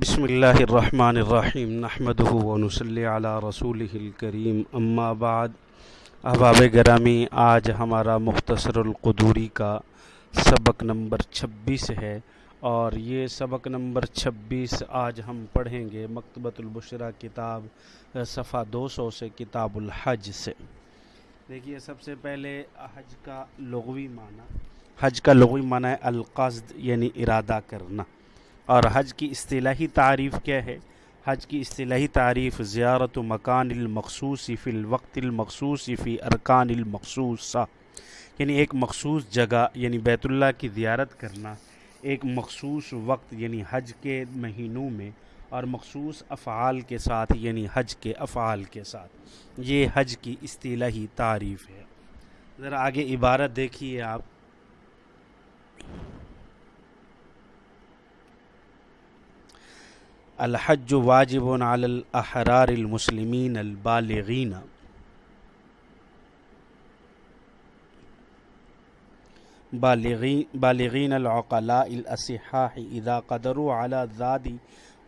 بسم اللہ الرحمن الرحیم نحمده ونصلی علی رسولہ الکریم، اما بعد۔ احباب گرامی، آج ہمارا مختصر القدوری کا سبق نمبر چھبیس ہے۔ اور یہ سبق نمبر چھبیس آج ہم پڑھیں گے مکتبۃ البشرہ کتاب، صفحہ دو سو سے کتاب الحج سے۔ دیکھیے، سب سے پہلے حج کا لغوی معنی۔ حج کا لغوی معنی ہے القصد یعنی ارادہ کرنا۔ اور حج کی اصطلاحی تعریف کیا ہے؟ حج کی اصطلاحی تعریف، زیارت و مکان المخصوص فی الوقت المخصوص فی ارکان المخصوصہ یعنی ایک مخصوص جگہ یعنی بیت اللہ کی زیارت کرنا، ایک مخصوص وقت یعنی حج کے مہینوں میں، اور مخصوص افعال کے ساتھ یعنی حج کے افعال کے ساتھ۔ یہ حج کی اصطلاحی تعریف ہے۔ ذرا آگے عبارت دیکھیے آپ۔ الحج واجب على الاحرار المسلمين البالغين. بالغين بالغين العقلاء الاصحاح اذا قدروا على الزاد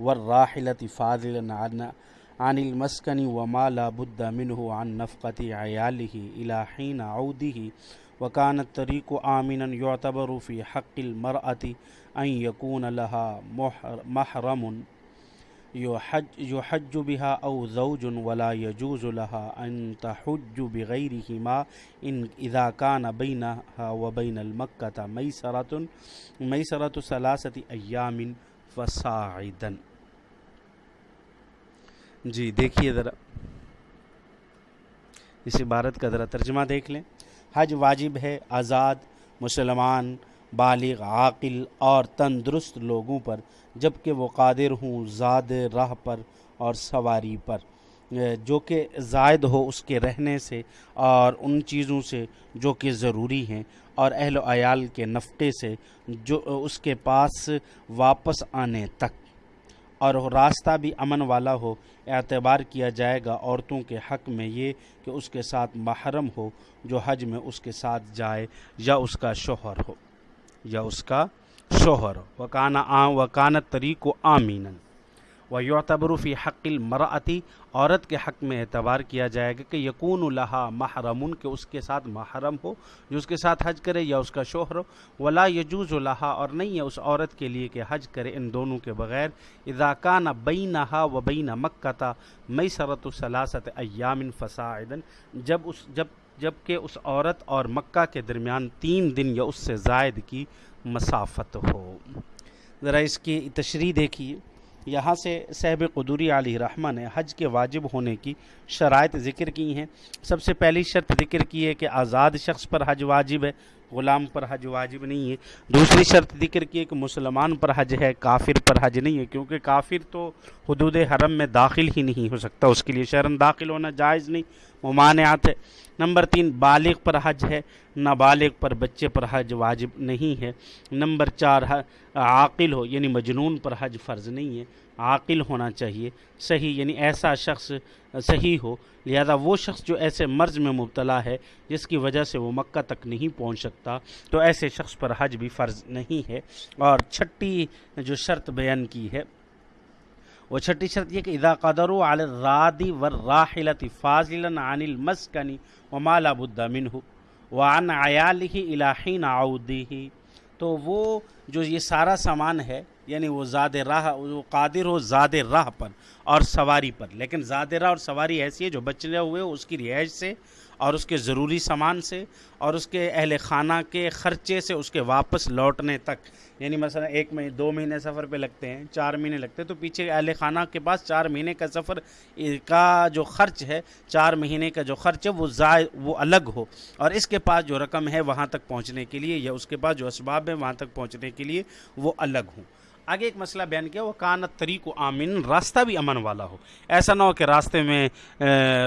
والراحلة فاضلا عن عن المسكن وما لا بد منه عن نفقة عياله إلى حين عوده. وكان الطريق آمنا يعتبر في حق المرأة أن يكون لها محرم. یو يحج, يحج بها أو زوج ولا يجوز لها أن تحج بغيرهما إن إذا كان بينها وبين المكة ميسرة ميسرة ثلاثة أيام فصاعدا۔ جی دیکھیے ذرا۔ اس عبارت کا ذرا ترجمہ دیکھ لیں۔ حج واجب ہے آزاد مسلمان بالغ، عاقل اور تندرست لوگوں پر جبکہ وہ قادر ہوں زاد راہ پر اور سواری پر۔ جو کہ زائد ہو اس کے رہنے سے اور ان چیزوں سے جو کہ ضروری ہیں۔ اور اہل و عیال کے نفقے سے جو اس کے پاس واپس آنے تک۔ اور راستہ بھی امن والا ہو، اعتبار کیا جائے گا عورتوں کے حق میں یہ کہ اس کے ساتھ محرم ہو، جو حج میں اس کے ساتھ جائے یا اس کا شوہر ہو۔ یا اس کا شوہر۔ وکانہ عام وکانت طریق و آمین و یعتبر فی حق المرأتی۔ عورت کے حق میں اعتبار کیا جائے گا کہ یقون الحا محرم کہ اس کے ساتھ محرم ہو، جو اس کے ساتھ حج کرے یا اس کا شوہر ہو۔ ولا یجوز الحا اور نہیں ہے اس عورت کے لیے کہ حج کرے ان دونوں کے بغیر۔ اضاکانہ بینہا و بین مکہ تا مئی سرت الصلاست ایام فساعدن جب اس، جب جبکہ اس عورت اور مکہ کے درمیان تین دن یا اس سے زائد کی مسافت ہو۔ ذرا اس کی تشریح دیکھیے۔ یہاں سے صحب قدوری علی رحمہ نے حج کے واجب ہونے کی شرائط ذکر کی ہیں۔ سب سے پہلی شرط ذکر کی ہے کہ آزاد شخص پر حج واجب ہے۔ غلام پر حج واجب نہیں ہے۔ دوسری شرط ذکر کی ہے کہ مسلمان پر حج ہے، کافر پر حج نہیں ہے، کیونکہ کافر تو حدود حرم میں داخل ہی نہیں ہو سکتا، اس کے لیے شرن داخل ہونا جائز نہیں ممانعات ہے۔ نمبر تین، بالغ پر حج ہے، نابالغ پر بچے پر حج واجب نہیں ہے۔ نمبر چار، عاقل ہو یعنی مجنون پر حج فرض نہیں ہے۔ عاقل ہونا چاہیے، صحیح یعنی ایسا شخص صحیح ہو۔ لہذا وہ شخص جو ایسے مرض میں مبتلا ہے، جس کی وجہ سے وہ مکہ تک نہیں پہنچ سکتا، تو ایسے شخص پر حج بھی فرض نہیں ہے۔ اور چھٹی جو شرط بیان کی ہے، وہ چھٹی شرط یہ کہ اذا قدروا علی الرادی والراحلت فاضلا عن المسکن وما لا بد منه وعن عیاله الى حين عوده تو وہ جو یہ سارا سامان ہے یعنی وہ زاد راہ، وہ قادر ہو زاد راہ پر اور سواری پر۔ لیکن زاد راہ اور سواری ایسی ہے جو بچنے ہوئے، اس کی رہائش سے اور اس کے ضروری سامان سے اور اس کے اہل خانہ کے خرچے سے اس کے واپس لوٹنے تک۔ یعنی مثلا ایک مہینے دو مہینے سفر پہ لگتے ہیں، چار مہینے لگتے ہیں، تو پیچھے اہل خانہ کے پاس چار مہینے کا سفر کا جو خرچ ہے، چار مہینے کا جو خرچ ہے، وہ زائد، وہ الگ ہو۔ اور اس کے پاس جو رقم ہے، وہاں تک پہنچنے کے لیے یا اس کے پاس جو اسباب ہے وہاں تک پہنچنے کے لیے وہ الگ ہوں۔ آگے ایک مسئلہ بیان کیا، وہ کانت طریق و آمن راستہ بھی امن والا ہو۔ ایسا نہ ہو کہ راستے میں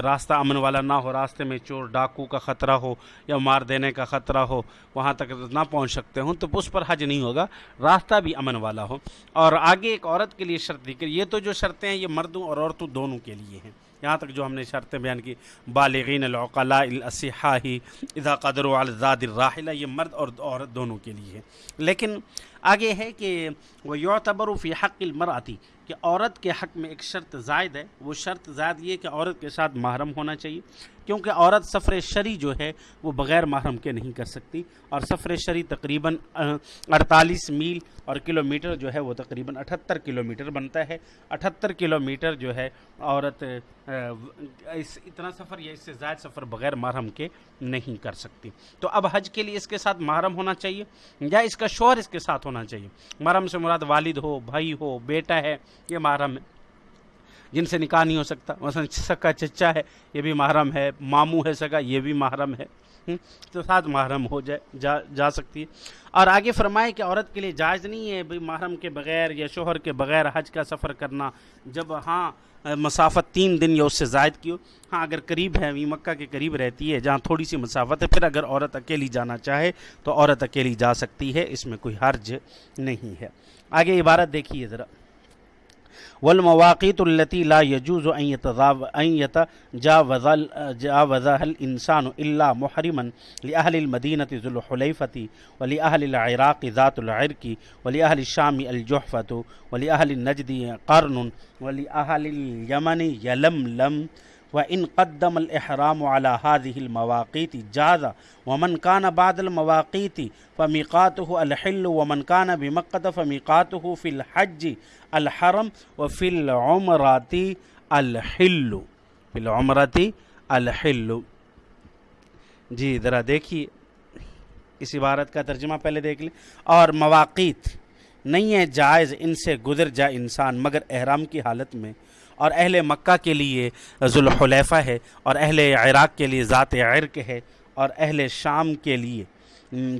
راستہ امن والا نہ ہو، راستے میں چور ڈاکو کا خطرہ ہو یا مار دینے کا خطرہ ہو، وہاں تک نہ پہنچ سکتے ہوں تو اس پر حج نہیں ہوگا۔ راستہ بھی امن والا ہو۔ اور آگے ایک عورت کے لیے شرط دی یہ تو جو شرطیں ہیں، یہ مردوں اور عورتوں دونوں کے لیے ہیں۔ یہاں تک جو ہم نے شرطیں بیان کی، بالغین العقلاء الاسحاہی اذا قدر الزاد الراحلہ، یہ مرد اور عورت دونوں کے لیے ہے لیکن آگے ہے کہ وہ یعتبر فی حق المرأتی کہ عورت کے حق میں ایک شرط زائد ہے۔ وہ شرط زائد یہ کہ عورت کے ساتھ محرم ہونا چاہیے۔ کیونکہ عورت سفر شری جو ہے وہ بغیر محرم کے نہیں کر سکتی اور سفر شری تقریباً اڑتالیس میل اور کلومیٹر جو ہے وہ تقریباً اٹھتر کلومیٹر بنتا ہے۔ اٹھتر کلومیٹر جو ہے عورت اس، اتنا سفر یا اس سے زائد سفر بغیر محرم کے نہیں کر سکتی۔ تو اب حج کے لیے اس کے ساتھ محرم ہونا چاہیے یا اس کا شوہر اس کے ساتھ ہونا چاہیے؟ محرم سے مراد والد ہو، بھائی ہو، بیٹا ہے، یہ محرم ہے۔ جن سے نکاح نہیں ہو سکتا۔ مثلا سکا چچا ہے، یہ بھی محرم ہے۔ ماموں ہے سکا یہ بھی محرم ہے۔ تو ساتھ محرم ہو جائے، جا جا سکتی ہے۔ اور آگے فرمائے کہ عورت کے لیے جائز نہیں ہے بھائی محرم کے بغیر یا شوہر کے بغیر حج کا سفر کرنا۔ جب ہاں مسافت تین دن یا اس سے زائد کی ہو ہاں اگر قریب ہے مکہ کے قریب رہتی ہے، جہاں تھوڑی سی مسافت ہے، پھر اگر عورت اکیلی جانا چاہے تو عورت اکیلی جا سکتی ہے۔ اس میں کوئی حرج نہیں ہے۔ آگے عبارت دیکھیے ذرا۔ والمواقیت التي لا يجوز جا يتجاوزها الإنسان الا محرما لأهل المدينة ذو ولی ولأهل العراق ذات العرق ولأهل الشام الجحفة ولأهل النجد قرن ولأهل اليمن يلملم وإن قدم الإحرام على هذه المواقيت جاز ومن كان بعد المواقيت فميقاته الحل ومن كان بمكة فميقاته في الحج الحرم وفي العمرات الحل في العمرات الحل۔ جی ذرا دیکھیے۔ اس عبارت کا ترجمہ پہلے دیکھ لیں۔ اور مواقیت، نہیں ہے جائز ان سے گزر جائے انسان، مگر احرام کی حالت میں اور اہل مکہ کے لیے ذوالحلیفہ ہے، اور اہل عراق کے لیے ذات عرق ہے، اور اہل شام کے لیے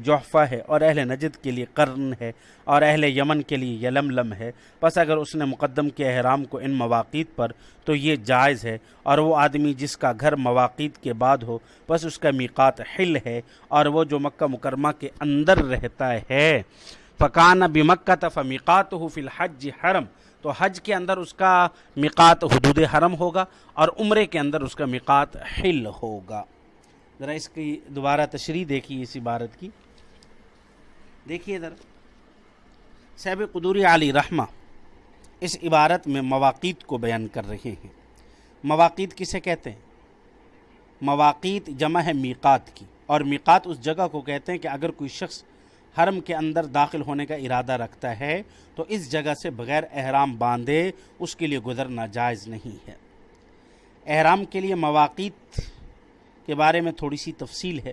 جوحفہ ہے، اور اہل نجد کے لیے قرن ہے، اور اہل یمن کے لیے یلملم ہے۔ بس اگر اس نے مقدم کے احرام کو ان مواقع پر، تو یہ جائز ہے۔ اور وہ آدمی جس کا گھر مواقع کے بعد ہو بس اس کا میقات حل ہے۔ اور وہ جو مکہ مکرمہ کے اندر رہتا ہے فقان بمکہ تفمیقات ہو فی الحج حرم۔ تو حج کے اندر اس کا مقات حدود حرم ہوگا اور عمرے کے اندر اس کا مقات حل ہوگا۔ ذرا اس کی دوبارہ تشریح دیکھیے اس عبارت کی۔ دیکھیے ذرا۔ صحب قدوری علی رحمہ اس عبارت میں مواقع کو بیان کر رہے ہیں۔ مواقع کسے کہتے ہیں؟ مواقع جمع ہے میقات کی اور میقات اس جگہ کو کہتے ہیں کہ اگر کوئی شخص حرم کے اندر داخل ہونے کا ارادہ رکھتا ہے، تو اس جگہ سے بغیر احرام باندھے اس کے لیے گزرنا جائز نہیں ہے۔ احرام کے لیے مواقع کے بارے میں تھوڑی سی تفصیل ہے۔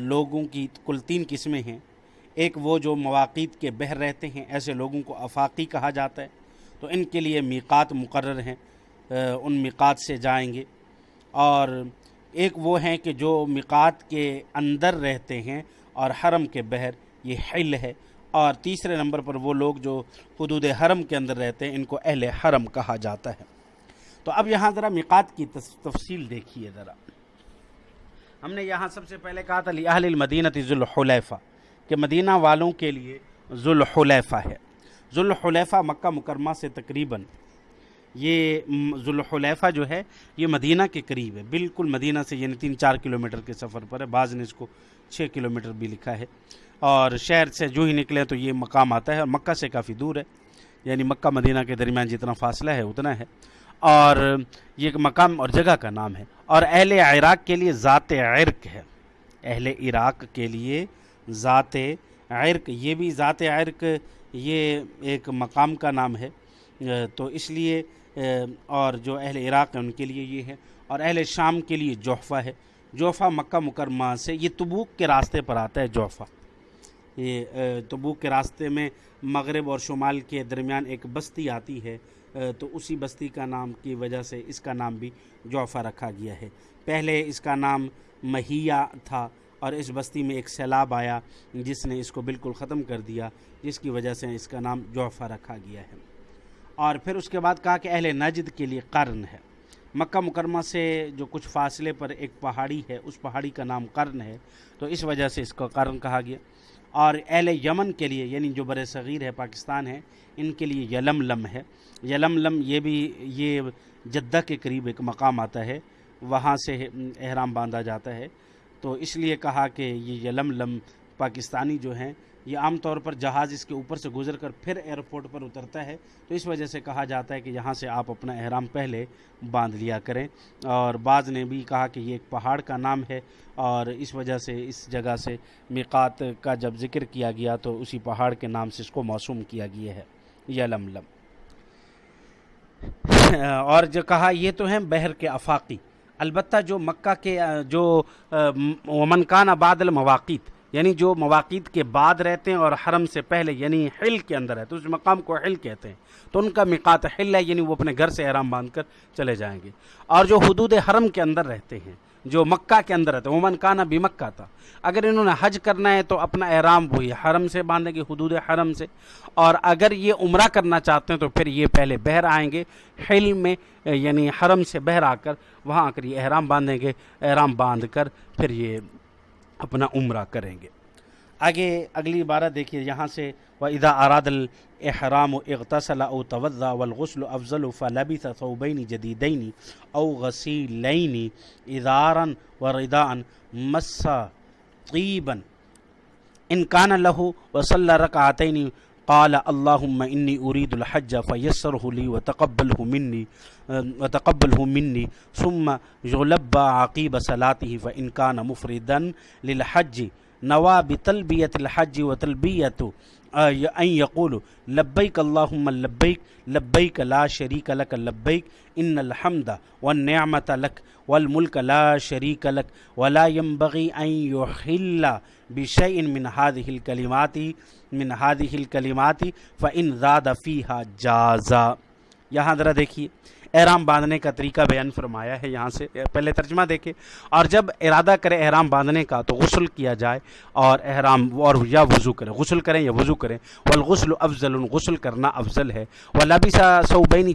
لوگوں کی کل تین قسمیں ہیں۔ ایک وہ جو مواقع کے بہر رہتے ہیں، ایسے لوگوں کو افاقی کہا جاتا ہے۔ تو ان کے لیے میقات مقرر ہیں۔ ان میقات سے جائیں گے۔ اور ایک وہ ہیں کہ جو میقات کے اندر رہتے ہیں اور حرم کے بہر یہ حل ہے۔ اور تیسرے نمبر پر وہ لوگ جو حدود حرم کے اندر رہتے ہیں، ان کو اہل حرم کہا جاتا ہے۔ تو اب یہاں ذرا مقات کی تفصیل دیکھیے ذرا۔ ہم نے یہاں سب سے پہلے کہا تھا اہل المدینت ذوالحلیفہ کہ مدینہ والوں کے لیے ذوالحلیفہ ہے۔ ذوالحلیفہ مکہ مکرمہ سے تقریباً یہ ذوالحلیفہ جو ہے، یہ مدینہ کے قریب ہے۔ بالکل مدینہ سے یعنی تین چار کلومیٹر کے سفر پر ہے۔ بعض نے اس کو چھ کلومیٹر بھی لکھا ہے۔ اور شہر سے جو ہی نکلے تو یہ مقام آتا ہے اور مکہ سے کافی دور ہے۔ یعنی مکہ مدینہ کے درمیان جتنا فاصلہ ہے، اتنا ہے۔ اور یہ ایک مقام اور جگہ کا نام ہے۔ اور اہل عراق کے لیے ذات عرق ہے۔ اہل عراق کے لیے ذات عرق، یہ بھی ذات عرق، یہ ایک مقام کا نام ہے۔ تو اس لیے اور جو اہل عراق ہیں ان کے لیے یہ ہے، اور اہل شام کے لیے جوحفہ ہے۔ جوفہ مکہ مکرمہ سے یہ تبوک کے راستے پر آتا ہے جوفہ یہ تبوک کے راستے میں مغرب اور شمال کے درمیان ایک بستی آتی ہے۔ تو اسی بستی کا نام کی وجہ سے اس کا نام بھی جوفہ رکھا گیا ہے۔ پہلے اس کا نام مہیا تھا اور اس بستی میں ایک سیلاب آیا، جس نے اس کو بالکل ختم کر دیا، جس کی وجہ سے اس کا نام جوفہ رکھا گیا ہے۔ اور پھر اس کے بعد کہا کہ اہل نجد کے لیے قرن ہے۔ مکہ مکرمہ سے جو کچھ فاصلے پر ایک پہاڑی ہے، اس پہاڑی کا نام قرن ہے، تو اس وجہ سے اس کو قرن کہا گیا۔ اور اہل یمن کے لیے یعنی جو بر صغیر ہے، پاکستان ہے، ان کے لیے یلم لم ہے۔ یلم لم یہ بھی، یہ جدہ کے قریب ایک مقام آتا ہے، وہاں سے احرام باندھا جاتا ہے۔ تو اس لیے کہا کہ یہ یلم لم پاکستانی جو ہیں یہ عام طور پر جہاز اس کے اوپر سے گزر کر پھر ایئرپورٹ پر اترتا ہے، تو اس وجہ سے کہا جاتا ہے کہ یہاں سے آپ اپنا احرام پہلے باندھ لیا کریں۔ اور بعض نے بھی کہا کہ یہ ایک پہاڑ کا نام ہے اور اس وجہ سے اس جگہ سے میقات کا جب ذکر کیا گیا تو اسی پہاڑ کے نام سے اس کو موسوم کیا گیا ہے۔ یلملم اور جو کہا، یہ تو ہیں بحر کے افاقی۔ البتہ جو مکہ کے، جو ومن آباد المواقع یعنی جو مواقع کے بعد رہتے ہیں اور حرم سے پہلے یعنی حل کے اندر ہے تو اس مقام کو حل کہتے ہیں۔ تو ان کا مقات حل ہے یعنی وہ اپنے گھر سے احرام باندھ کر چلے جائیں گے۔ اور جو حدود حرم کے اندر رہتے ہیں، جو مکہ کے اندر رہتے ہیں عمن کانا بھی مکہ تھا۔ اگر انہوں نے حج کرنا ہے تو اپنا احرام وہی حرم سے باندھیں گے، حدود حرم سے۔ اور اگر یہ عمرہ کرنا چاہتے ہیں تو پھر یہ پہلے بہر آئیں گے، حل میں یعنی حرم سے بہر آ کر وہاں آ کر یہ احرام باندھیں گے، احرام باندھ کر پھر یہ اپنا عمرہ کریں گے۔ آگے اگلی بارہ دیکھیے، یہاں سے و ادا اراد الحرام و اغتصلا او توضا والغسل افضل فلبث ثوبین جدیدین او غسیلین ادارا و رداء مسا طیبا ان کان له وصلى ركعتين قال اللهم اني اريد الحج فيسره لي وتقبله مني وتقبله مني، ثم يلبى عقيب صلاته فان كان مفردا للحج. نوا بتلبیت الحج و تلبیت ان یقول لبیک اللہم لبیک لبیک لا شریک لک لبیک، ان الحمد والنعمت لک والملک لا شریک لک، ولا ينبغي ان يحل بشيء من هذه الكلمات، من هذه الكلمات، فان زاد فيها جازا۔ یہاں ذرا دیکھیے احرام باندھنے کا طریقہ بیان فرمایا ہے، یہاں سے پہلے ترجمہ دیکھے اور جب ارادہ کرے احرام باندھنے کا تو غسل کیا جائے اور احرام اور یا وضو کریں غسل کریں یا وضو کریں۔ والغسل افضل، غسل کرنا افضل ہے۔ وہ لبیسا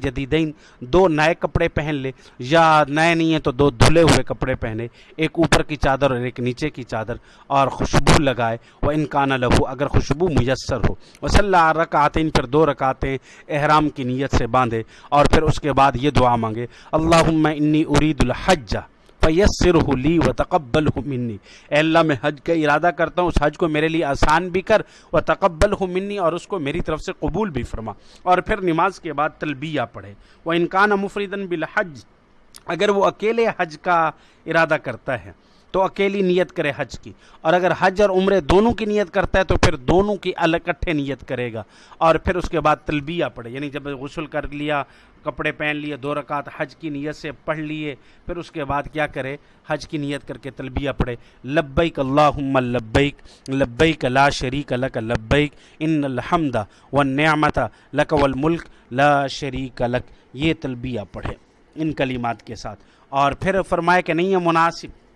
جدیدین دو نئے کپڑے پہن لے۔ یا نئے نہیں ہیں تو دو دھلے ہوئے کپڑے پہنے۔ ایک اوپر کی چادر اور ایک نیچے کی چادر۔ اور خوشبو لگائے۔ وہ انکان لہو اگر خوشبو میسر ہو۔ وہ صلی اللہ رکعتیں پھر دو رکعتیں احرام کی نیت سے باندھے۔ اور پھر اس کے بعد یہ یہ دعا مانگے۔ اللہم انی ارید الحج فیسر لی و تقبل منی۔ اے اللہ، میں حج کا ارادہ کرتا ہوں، اس حج کو میرے لیے آسان بھی کر و تقبل منی، اور اس کو میری طرف سے قبول بھی فرما۔ اور پھر نماز کے بعد تلبیہ پڑھے۔ وہ انکان مفردن بالحج، اگر وہ اکیلے حج کا ارادہ کرتا ہے تو اکیلی نیت کرے حج کی۔ اور اگر حج اور عمرے دونوں کی نیت کرتا ہے تو پھر دونوں کی الکٹھے نیت کرے گا۔ اور پھر اس کے بعد تلبیہ پڑھے یعنی جب غسل کر لیا، کپڑے پہن لیے، دو رکعت حج کی نیت سے پڑھ لیے، پھر اس کے بعد کیا کرے؟ حج کی نیت کر کے تلبیہ پڑھے۔ لبیک اللہم لبیک لبیک لا شریک لک لبیک، ان الحمد والنعمت لک والملک لا شریک لک۔ یہ تلبیہ پڑھے ان کلمات کے ساتھ۔ اور پھر فرمائے کہ نہیں ہے مناسب۔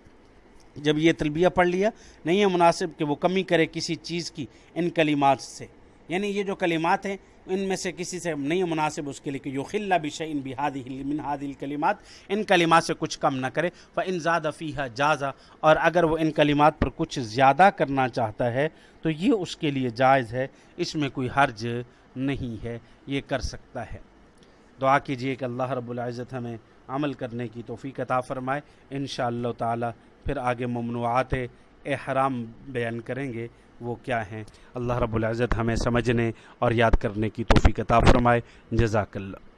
جب یہ تلبیہ پڑھ لیا، نہیں ہے مناسب کہ وہ کمی کرے کسی چیز کی ان کلمات سے۔ یعنی یہ جو کلمات ہیں، ان میں سے کسی سے نہیں مناسب اس کے لیے کہ یو خلّہ بشعین بحادی من ہاد الکلیمات ان کلمات سے کچھ کم نہ کرے۔ ف ان زیادہ فیحہ جازہ اور اگر وہ ان کلمات پر کچھ زیادہ کرنا چاہتا ہے، تو یہ اس کے لیے جائز ہے۔ اس میں کوئی حرج نہیں ہے۔ یہ کر سکتا ہے۔ دعا کیجیے کہ اللہ رب العزت ہمیں عمل کرنے کی توفیق عطا فرمائے۔ ان شاء اللہ تعالی پھر آگے ممنوعات احرام بیان کریں گے، وہ کیا ہیں؟ اللہ رب العزت ہمیں سمجھنے اور یاد کرنے کی توفیق عطا فرمائے۔ جزاک اللہ۔